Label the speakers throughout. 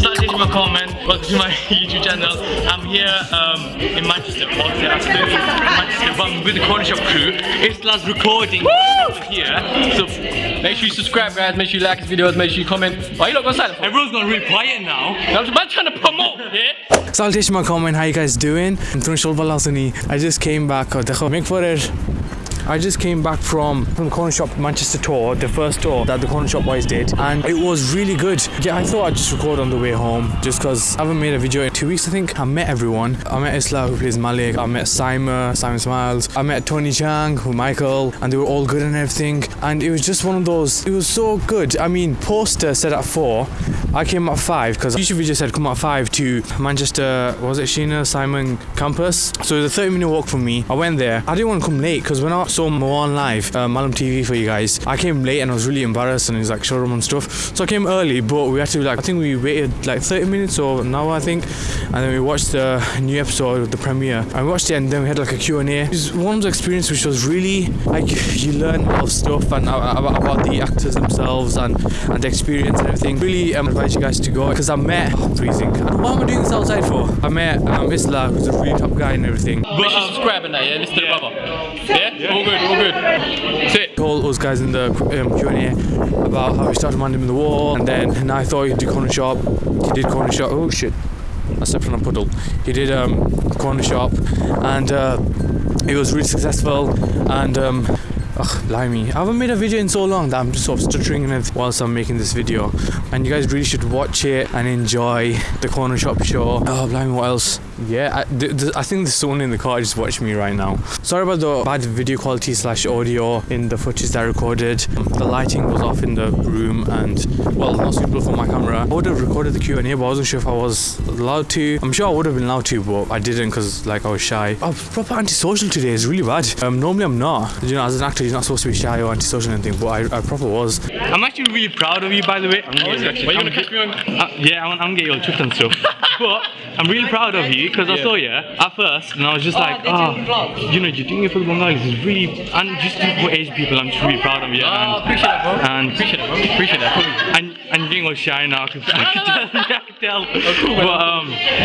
Speaker 1: Salutation my comment. Welcome to my YouTube channel. I'm here um, in Manchester. Obviously, I'm still in Manchester, but I'm with the Corner Shop crew. It's last recording over here. So
Speaker 2: Make sure you subscribe, guys. Make sure you like this video. Make sure you comment. Why you not going silent?
Speaker 1: everyone's gone really quiet now.
Speaker 2: I'm about trying to promote. Yeah.
Speaker 3: Salutation my comment, how you guys doing? I just came back, oh, dekho, make for it. I just came back from, from the corner shop Manchester tour, the first tour that the corner shop boys did, and it was really good. Yeah, I thought I'd just record on the way home, just because I haven't made a video in two weeks. I think I met everyone. I met Islah who plays Malik. I met Simon, Simon Smiles. I met Tony Chang, who Michael, and they were all good and everything. And it was just one of those. It was so good. I mean, poster said at four. I came at five because YouTube video said come at five to Manchester. Was it Shena Simon campus? So it was a 30 minute walk from me. I went there. I didn't want to come late because when I saw Moan live, uh, Malam TV for you guys, I came late and I was really embarrassed and was like showroom and stuff. So I came early, but we had to like I think we waited like 30 minutes or an hour I think, and then we watched the new episode of the premiere. I watched it and then we had like a Q&A. It was one of the experience which was really like you learn a lot of stuff and uh, about, about the actors themselves and and the experience and everything. Really um, advise you guys to go because I met oh, freezing. What am I doing this outside for? I met um, Islah, who's a really top guy and everything.
Speaker 2: Make sure you subscribe and that, yeah? Listen to the brother. Yeah? All good, all good. Sit.
Speaker 3: All those guys in the um, Q&A about how he started Mandem in the wall and then and I thought he'd do corner shop. He did corner shop. Oh shit. I stepped on a puddle. He did um, corner shop and uh, it was really successful and um, Ugh, blimey. I haven't made a video in so long that I'm just sort of stuttering and whilst I'm making this video. And you guys really should watch it and enjoy the corner shop show. Oh, blimey, what else? Yeah, I, th- th- I think there's someone in the car just watching me right now. Sorry about the bad video quality slash audio in the footage that I recorded. Um, The lighting was off in the room and, well, not suitable for my camera. I would have recorded the Q&A, but I wasn't sure if I was allowed to. I'm sure I would have been allowed to, but I didn't because, like, I was shy. Oh, proper antisocial today is really bad. Um, normally I'm not. You know, as an actor, you're not supposed to be shy or antisocial or anything, but I, I proper was.
Speaker 1: I'm actually really proud of you, by the way. I'm
Speaker 2: Oh, is it? Why you gonna catch me on?
Speaker 1: Uh, yeah, I'm, I'm getting all tripped and stuff. but I'm really proud of you because I saw you at first and I was just like, oh, you know, you're doing it for the Bengalis. It's really, and just for Asian people, I'm just really proud of you.
Speaker 2: Oh,
Speaker 1: and,
Speaker 2: appreciate that, bro.
Speaker 1: and
Speaker 2: Appreciate that, bro. Appreciate that.
Speaker 1: and and you're getting all shy now. I can, I can tell. I can tell. but um, yeah.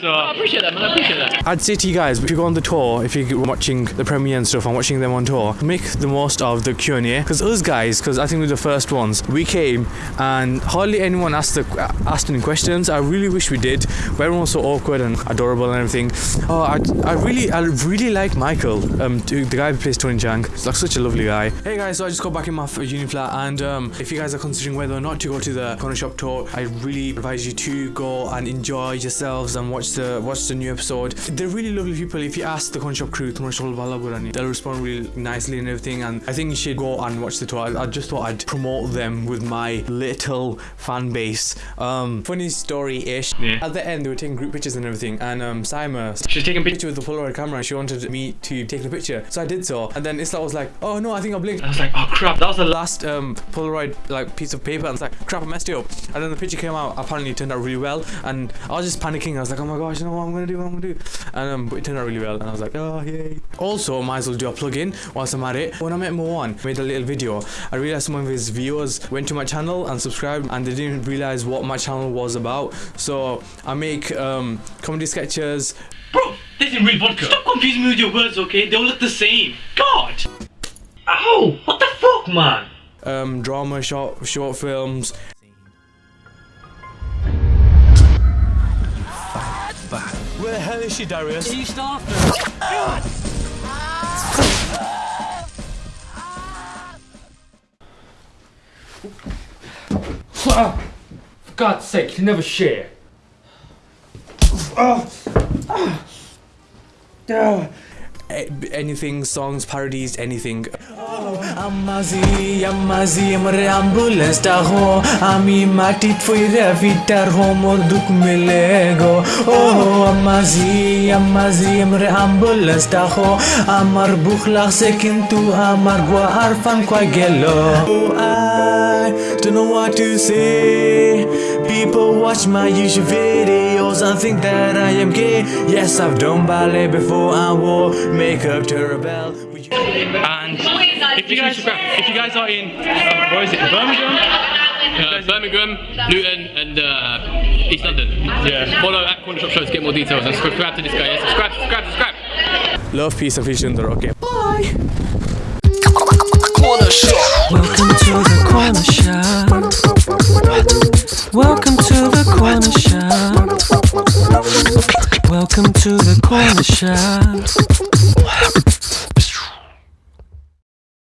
Speaker 1: So
Speaker 2: I appreciate that, man. I appreciate that.
Speaker 3: I'd say to you guys, if you go on the tour, if you're watching the premiere and stuff, and watching them on tour, make the most of the Q and A. Because us guys, because I think we're the first ones, we came and hardly anyone asked the asked any questions. I really wish we did, but everyone was so awkward and adorable and everything. Oh, I, I really, I really like Michael, um, the guy who plays Tony Chang. He's like such a lovely guy. Hey guys, so I just got back in my f- uni flat, and um, if you guys are considering whether or not to go to the corner shop tour, I really advise you to go and enjoy yourselves and watch the watch the new episode. They're really lovely people. If you ask the corner shop crew, they'll respond really nicely and everything. And I think you should go and watch the tour. I, I just thought I'd promote them with my little fan base. Um, funny story-ish.
Speaker 1: Yeah.
Speaker 3: At the end, they were taking group pictures and everything, and um, Simon
Speaker 2: She's taking pictures.
Speaker 3: picture with the Polaroid camera and she wanted me to take the picture. So I did so. And then Islah was like, oh no, I think I blinked.
Speaker 1: I was like, oh crap, that was the last.
Speaker 3: Last um, Polaroid like piece of paper and it's like crap I messed it up and then the picture came out apparently it turned out really well and I was just panicking I was like oh my gosh you know what I'm gonna do what I'm gonna do and um, but it turned out really well and I was like oh yay also might as well do a plug-in whilst I'm at it when I met Moan made a little video I realized some of his viewers went to my channel and subscribed and they didn't realize what my channel was about so I make um, comedy sketches
Speaker 1: Bro, this is real vodka. Stop confusing me with your words, okay? They all look the same. God. Ow! What the fuck, man?
Speaker 3: um, drama short short films Where the hell is she, Darius?
Speaker 2: You start. For God's sake, you never share. Ah. Ah.
Speaker 3: Ah anything, songs, parodies, anything. I'm μαζί, I'm μαζί, μρε ambulance τα έχω Αμι μάτι τφοίδε βιτάρ χωμό δουκ με λέγω I'm μαζί, I'm μαζί, μρε ambulance τα έχω Αμαρ μπουχλαχ σε κιντού, αμαρ γουαρ φαν κουαγγελό I don't know what to say People watch my YouTube videos and think that I am gay Yes, I've done ballet before I wore makeup to rebel
Speaker 1: And if you guys, if you guys are in, uh, where is it, Birmingham? Uh,
Speaker 2: Birmingham, Luton, and uh, East London.
Speaker 1: Yeah.
Speaker 2: Follow at Corner Shop Show to get more details and subscribe to this guy. Yeah, subscribe, subscribe, subscribe.
Speaker 3: Love, peace, and fish in the Okay. Bye.
Speaker 4: Corner Shop. Welcome to the corner shop. Welcome Welcome